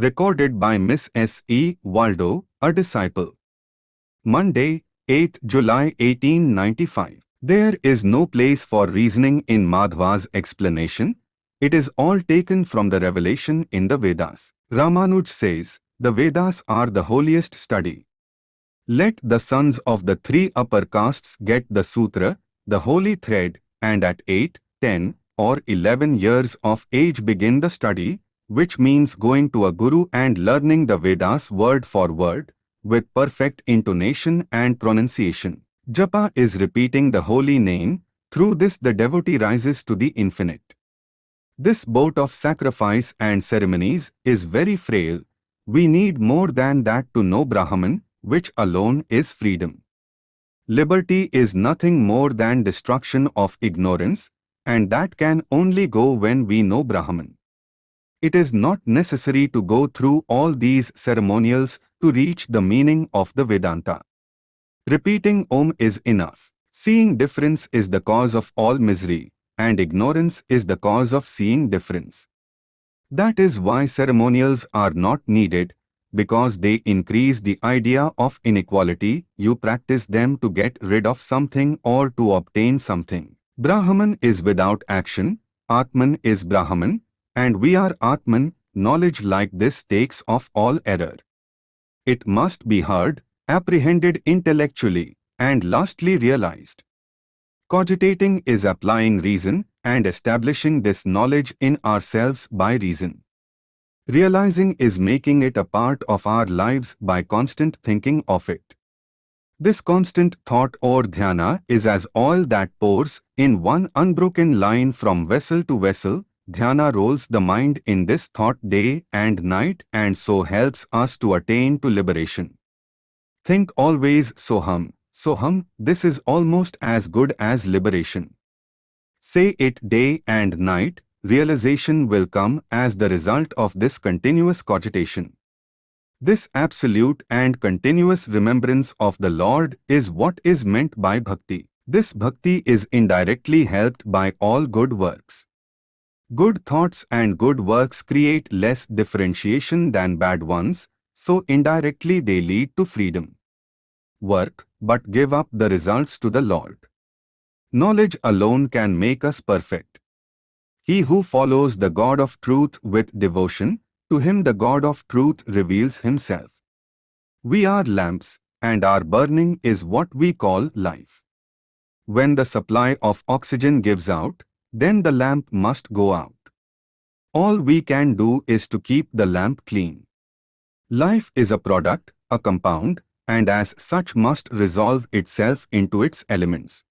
Recorded by Miss S. E. Waldo, a disciple. Monday, 8 July 1895. There is no place for reasoning in Madhva's explanation. It is all taken from the revelation in the Vedas. Ramanuj says, the Vedas are the holiest study. Let the sons of the three upper castes get the sutra, the holy thread, and at 8, 10, or 11 years of age begin the study, which means going to a guru and learning the Vedas word for word, with perfect intonation and pronunciation. Japa is repeating the holy name, through this the devotee rises to the infinite. This boat of sacrifice and ceremonies is very frail. We need more than that to know Brahman, which alone is freedom. Liberty is nothing more than destruction of ignorance, and that can only go when we know Brahman. It is not necessary to go through all these ceremonials to reach the meaning of the Vedanta. Repeating Om is enough. Seeing difference is the cause of all misery, and ignorance is the cause of seeing difference. That is why ceremonials are not needed, because they increase the idea of inequality, you practice them to get rid of something or to obtain something. Brahman is without action, Atman is Brahman, and we are Atman, knowledge like this takes off all error. It must be heard, apprehended intellectually, and lastly realized. Cogitating is applying reason and establishing this knowledge in ourselves by reason. Realizing is making it a part of our lives by constant thinking of it. This constant thought or dhyana is as oil that pours in one unbroken line from vessel to vessel. Dhyana rolls the mind in this thought day and night and so helps us to attain to liberation. Think always Soham, Soham, this is almost as good as liberation. Say it day and night, realization will come as the result of this continuous cogitation. This absolute and continuous remembrance of the Lord is what is meant by bhakti. This bhakti is indirectly helped by all good works. Good thoughts and good works create less differentiation than bad ones, so indirectly they lead to freedom. Work, but give up the results to the Lord. Knowledge alone can make us perfect. He who follows the God of truth with devotion, to him the God of truth reveals himself. We are lamps, and our burning is what we call life. When the supply of oxygen gives out, then the lamp must go out. All we can do is to keep the lamp clean. Life is a product, a compound, and as such must resolve itself into its elements.